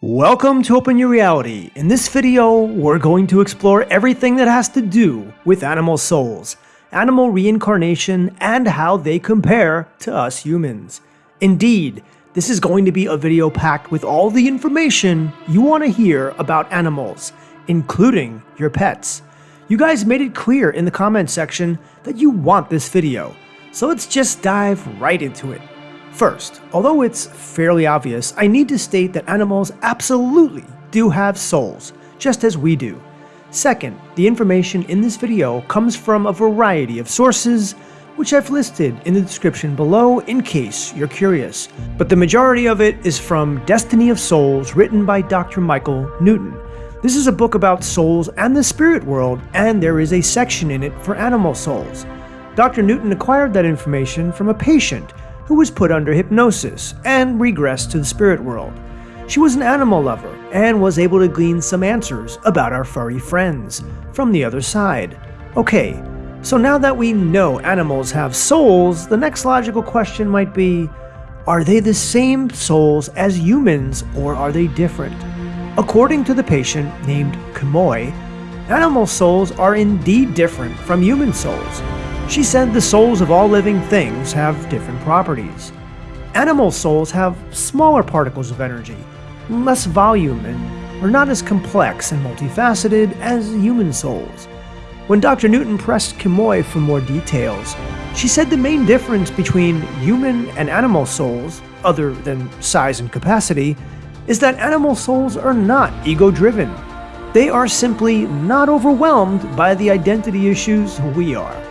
Welcome to Open Your Reality. In this video, we're going to explore everything that has to do with animal souls, animal reincarnation, and how they compare to us humans. Indeed, this is going to be a video packed with all the information you want to hear about animals, including your pets. You guys made it clear in the comment section that you want this video, so let's just dive right into it. First, although it's fairly obvious, I need to state that animals absolutely do have souls, just as we do. Second, the information in this video comes from a variety of sources, which I've listed in the description below in case you're curious. But the majority of it is from Destiny of Souls written by Dr. Michael Newton. This is a book about souls and the spirit world, and there is a section in it for animal souls. Dr. Newton acquired that information from a patient who was put under hypnosis and regressed to the spirit world. She was an animal lover and was able to glean some answers about our furry friends from the other side. Okay, so now that we know animals have souls, the next logical question might be are they the same souls as humans or are they different? According to the patient named Kimoy, animal souls are indeed different from human souls. She said the souls of all living things have different properties. Animal souls have smaller particles of energy, less volume, and are not as complex and multifaceted as human souls. When Dr. Newton pressed Kimoy for more details, she said the main difference between human and animal souls, other than size and capacity, is that animal souls are not ego driven. They are simply not overwhelmed by the identity issues we are.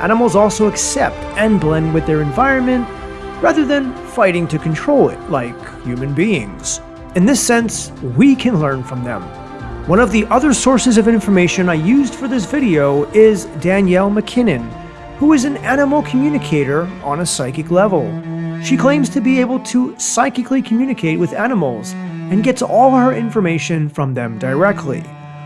Animals also accept and blend with their environment rather than fighting to control it like human beings. In this sense, we can learn from them. One of the other sources of information I used for this video is Danielle MacKinnon, who is an animal communicator on a psychic level. She claims to be able to psychically communicate with animals and gets all her information from them directly.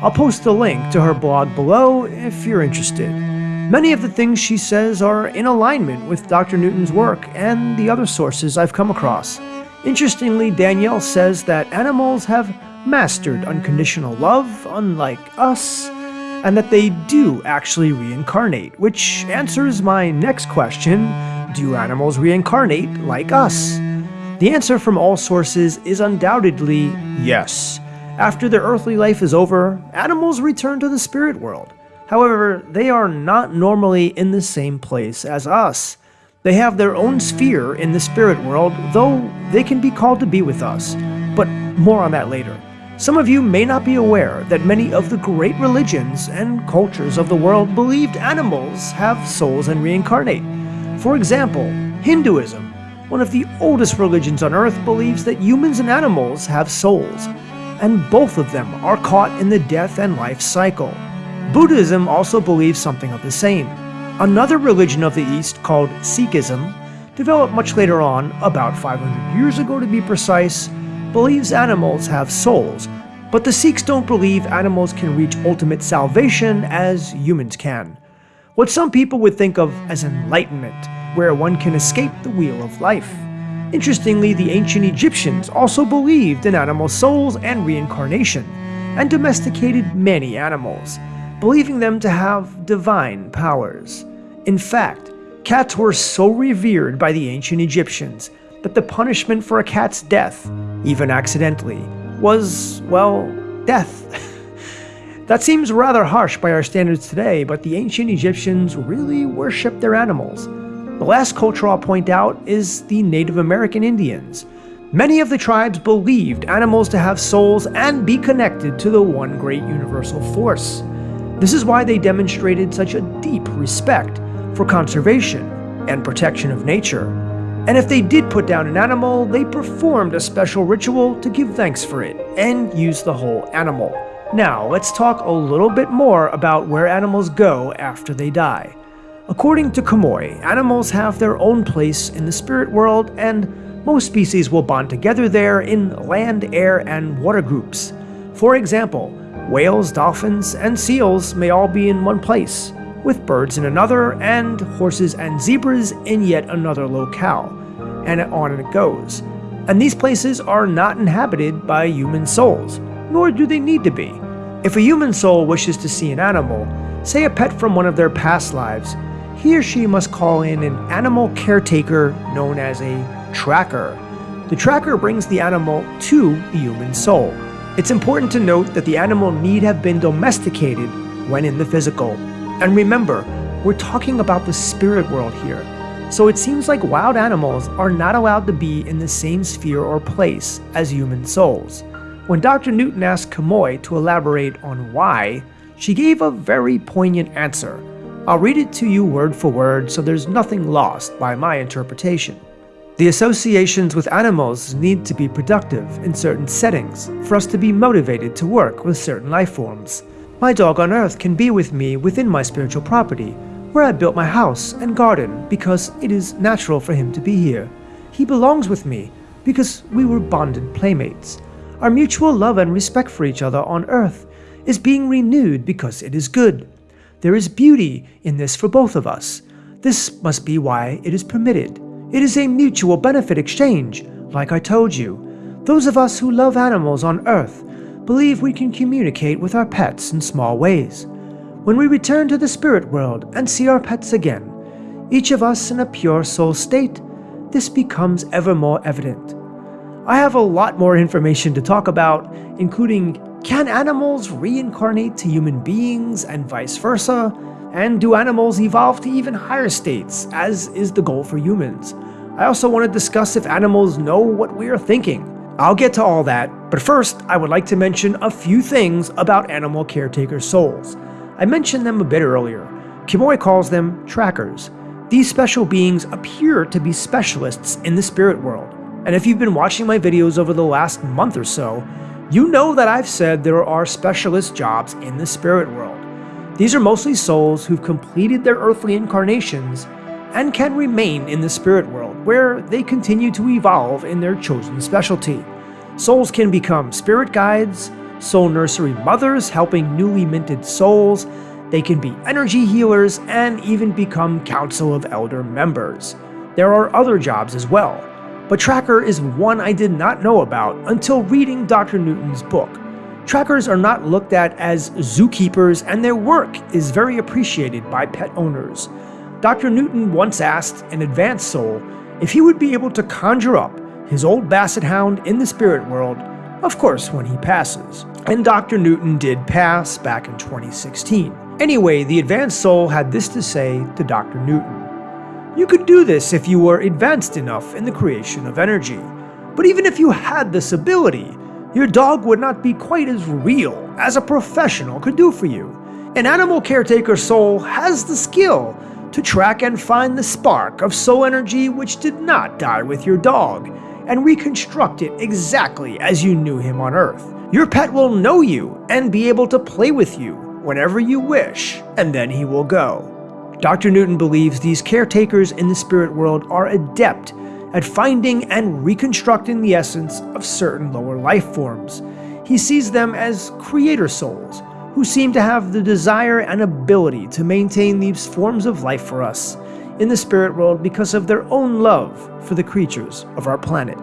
I'll post a link to her blog below if you're interested. Many of the things she says are in alignment with Dr. Newton's work and the other sources I've come across. Interestingly, Danielle says that animals have mastered unconditional love, unlike us, and that they do actually reincarnate, which answers my next question do animals reincarnate like us? The answer from all sources is undoubtedly yes. After their earthly life is over, animals return to the spirit world. However, they are not normally in the same place as us. They have their own sphere in the spirit world, though they can be called to be with us. But more on that later. Some of you may not be aware that many of the great religions and cultures of the world believed animals have souls and reincarnate. For example, Hinduism, one of the oldest religions on earth, believes that humans and animals have souls, and both of them are caught in the death and life cycle. Buddhism also believes something of the same. Another religion of the East called Sikhism, developed much later on, about 500 years ago to be precise, believes animals have souls, but the Sikhs don't believe animals can reach ultimate salvation as humans can. What some people would think of as enlightenment, where one can escape the wheel of life. Interestingly, the ancient Egyptians also believed in animal souls and reincarnation, and domesticated many animals believing them to have divine powers. In fact, cats were so revered by the ancient Egyptians that the punishment for a cat's death, even accidentally, was, well, death. that seems rather harsh by our standards today, but the ancient Egyptians really worshipped their animals. The last culture I'll point out is the Native American Indians. Many of the tribes believed animals to have souls and be connected to the one great universal force. This is why they demonstrated such a deep respect for conservation and protection of nature. And if they did put down an animal, they performed a special ritual to give thanks for it and use the whole animal. Now, let's talk a little bit more about where animals go after they die. According to Kimoy, animals have their own place in the spirit world, and most species will bond together there in land, air, and water groups. For example, Whales, dolphins, and seals may all be in one place, with birds in another, and horses and zebras in yet another locale, and on it goes. and these places are not inhabited by human souls, nor do they need to be. If a human soul wishes to see an animal, say a pet from one of their past lives, he or she must call in an animal caretaker known as a tracker. The tracker brings the animal to the human soul. It's important to note that the animal need have been domesticated when in the physical. And remember, we're talking about the spirit world here. So it seems like wild animals are not allowed to be in the same sphere or place as human souls. When Dr. Newton asked Kimoy to elaborate on why, she gave a very poignant answer. I'll read it to you word for word so there's nothing lost by my interpretation. The associations with animals need to be productive in certain settings for us to be motivated to work with certain life forms. My dog on earth can be with me within my spiritual property, where I built my house and garden because it is natural for him to be here. He belongs with me because we were bonded playmates. Our mutual love and respect for each other on earth is being renewed because it is good. There is beauty in this for both of us. This must be why it is permitted. It is a mutual benefit exchange, like I told you. Those of us who love animals on Earth believe we can communicate with our pets in small ways. When we return to the spirit world and see our pets again, each of us in a pure soul state, this becomes ever more evident. I have a lot more information to talk about, including can animals reincarnate to human beings and vice versa? And do animals evolve to even higher states, as is the goal for humans? I also want to discuss if animals know what we are thinking. I'll get to all that, but first I would like to mention a few things about animal caretaker souls. I mentioned them a bit earlier. Kimoy calls them trackers. These special beings appear to be specialists in the spirit world. And if you've been watching my videos over the last month or so, you know that I've said there are specialist jobs in the spirit world. These are mostly souls who've completed their earthly incarnations and can remain in the spirit world, where they continue to evolve in their chosen specialty. Souls can become spirit guides, soul nursery mothers helping newly minted souls, they can be energy healers, and even become Council of Elder members. There are other jobs as well, but Tracker is one I did not know about until reading Dr. Newton's book. Trackers are not looked at as zookeepers and their work is very appreciated by pet owners. Dr. Newton once asked an advanced soul if he would be able to conjure up his old basset hound in the spirit world, of course when he passes. And Dr. Newton did pass back in 2016. Anyway, the advanced soul had this to say to Dr. Newton. You could do this if you were advanced enough in the creation of energy. But even if you had this ability, your dog would not be quite as real as a professional could do for you. An animal caretaker soul has the skill to track and find the spark of soul energy which did not die with your dog and reconstruct it exactly as you knew him on Earth. Your pet will know you and be able to play with you whenever you wish, and then he will go. Dr. Newton believes these caretakers in the spirit world are adept at finding and reconstructing the essence of certain lower life forms. He sees them as creator souls, who seem to have the desire and ability to maintain these forms of life for us in the spirit world because of their own love for the creatures of our planet.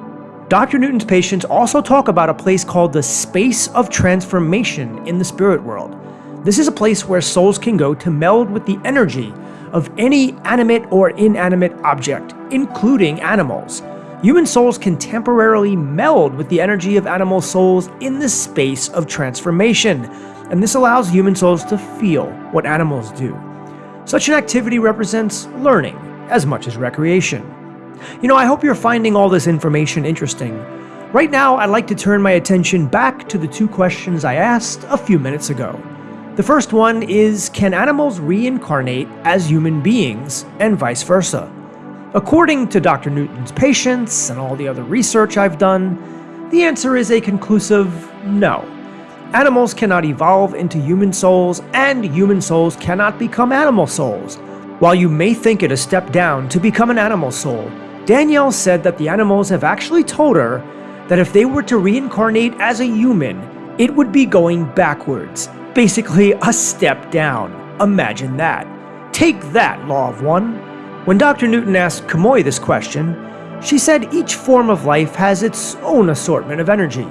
Dr. Newton's patients also talk about a place called the Space of Transformation in the spirit world. This is a place where souls can go to meld with the energy of any animate or inanimate object, including animals. Human souls can temporarily meld with the energy of animal souls in the space of transformation, and this allows human souls to feel what animals do. Such an activity represents learning as much as recreation. You know, I hope you're finding all this information interesting. Right now, I'd like to turn my attention back to the two questions I asked a few minutes ago. The first one is Can animals reincarnate as human beings, and vice versa? According to Dr. Newton's patients and all the other research I've done, the answer is a conclusive no. Animals cannot evolve into human souls, and human souls cannot become animal souls. While you may think it a step down to become an animal soul, Danielle said that the animals have actually told her that if they were to reincarnate as a human, it would be going backwards, Basically, a step down. Imagine that. Take that, Law of One. When Dr. Newton asked Kimoy this question, She said each form of life has its own assortment of energy.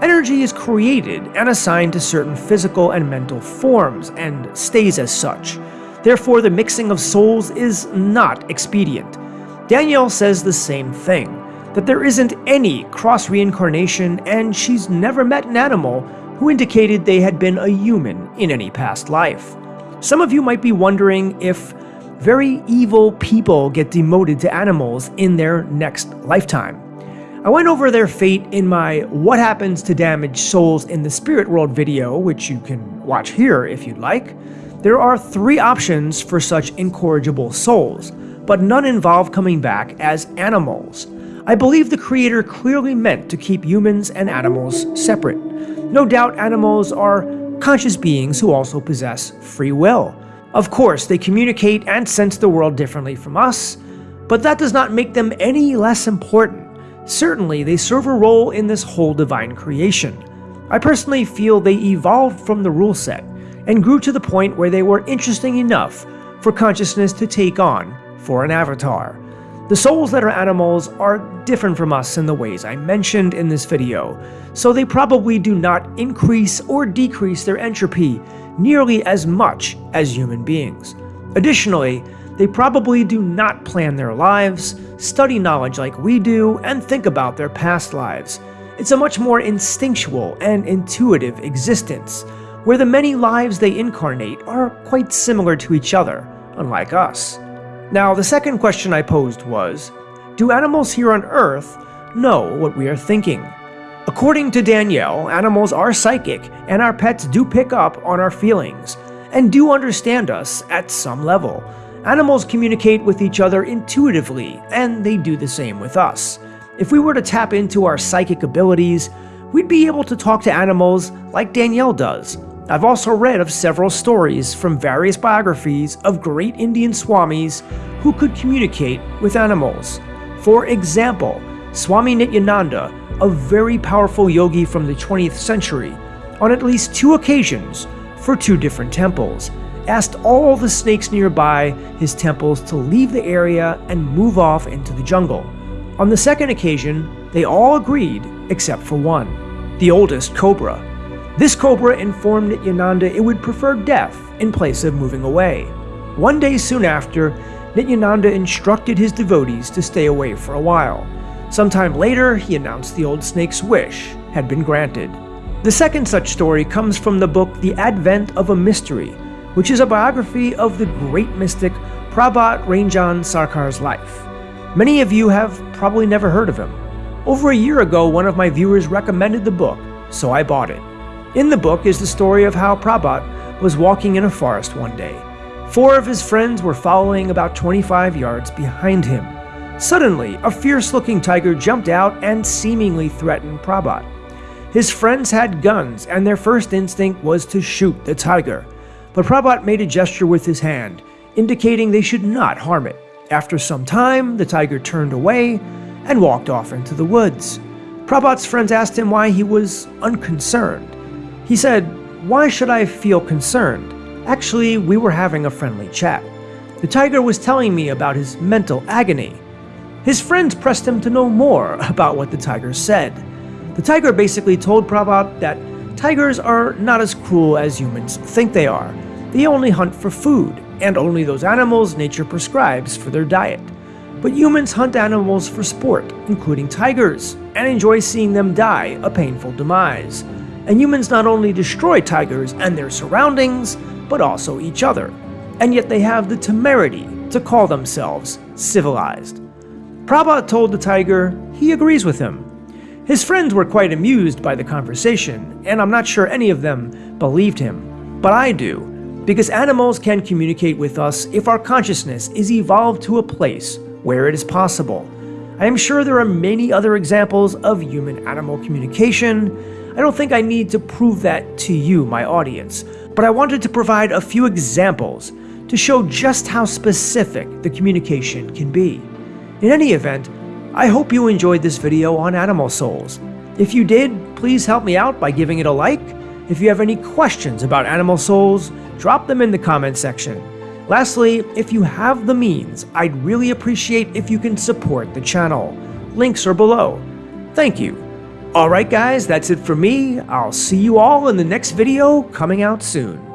Energy is created and assigned to certain physical and mental forms and stays as such. Therefore, the mixing of souls is not expedient. Danielle says the same thing, that there isn't any cross reincarnation, and she's never met an animal who indicated they had been a human in any past life. Some of you might be wondering if very evil people get demoted to animals in their next lifetime. I went over their fate in my What Happens to Damaged Souls in the Spirit World video, which you can watch here if you'd like. There are three options for such incorrigible souls, but none involve coming back as animals. I believe the creator clearly meant to keep humans and animals separate. No doubt animals are conscious beings who also possess free will. Of course, they communicate and sense the world differently from us, but that does not make them any less important. Certainly, they serve a role in this whole divine creation. I personally feel they evolved from the rule set and grew to the point where they were interesting enough for consciousness to take on for an avatar. The souls that are animals are different from us in the ways I mentioned in this video, so they probably do not increase or decrease their entropy nearly as much as human beings. Additionally, they probably do not plan their lives, study knowledge like we do, and think about their past lives. It's a much more instinctual and intuitive existence, where the many lives they incarnate are quite similar to each other, unlike us. Now, the second question I posed was, do animals here on Earth know what we are thinking? According to Danielle, animals are psychic, and our pets do pick up on our feelings, and do understand us at some level. Animals communicate with each other intuitively, and they do the same with us. If we were to tap into our psychic abilities, we'd be able to talk to animals like Danielle does. I've also read of several stories from various biographies of great Indian swamis who could communicate with animals. For example, Swami Nityananda a very powerful yogi from the 20th century, on at least two occasions for two different temples, asked all the snakes nearby his temples to leave the area and move off into the jungle. On the second occasion, they all agreed except for one, the oldest cobra. This cobra informed Nityananda it would prefer death in place of moving away. One day soon after, Nityananda instructed his devotees to stay away for a while. Sometime later, he announced the old snake's wish had been granted. The second such story comes from the book The Advent of a Mystery, which is a biography of the great mystic Prabhat Ranjan Sarkar's life. Many of you have probably never heard of him. Over a year ago, one of my viewers recommended the book, so I bought it. In the book is the story of how Prabhat was walking in a forest one day. Four of his friends were following about 25 yards behind him. Suddenly, a fierce-looking tiger jumped out and seemingly threatened Prabhat. His friends had guns, and their first instinct was to shoot the tiger. But Prabhat made a gesture with his hand, indicating they should not harm it. After some time, the tiger turned away and walked off into the woods. Prabhat's friends asked him why he was unconcerned. He said, Why should I feel concerned? Actually, we were having a friendly chat. The tiger was telling me about his mental agony. His friends pressed him to know more about what the tiger said. The tiger basically told Prabhat that tigers are not as cruel as humans think they are. They only hunt for food, and only those animals nature prescribes for their diet. But humans hunt animals for sport, including tigers, and enjoy seeing them die a painful demise. And humans not only destroy tigers and their surroundings, but also each other. And yet they have the temerity to call themselves civilized. Prabhat told the tiger he agrees with him. His friends were quite amused by the conversation, and I'm not sure any of them believed him. But I do, because animals can communicate with us if our consciousness is evolved to a place where it is possible. I am sure there are many other examples of human-animal communication. I don't think I need to prove that to you, my audience, but I wanted to provide a few examples to show just how specific the communication can be. In any event, I hope you enjoyed this video on Animal Souls. If you did, please help me out by giving it a like. If you have any questions about Animal Souls, drop them in the comment section. Lastly, if you have the means, I'd really appreciate if you can support the channel. Links are below. Thank you. Alright guys, that's it for me. I'll see you all in the next video coming out soon.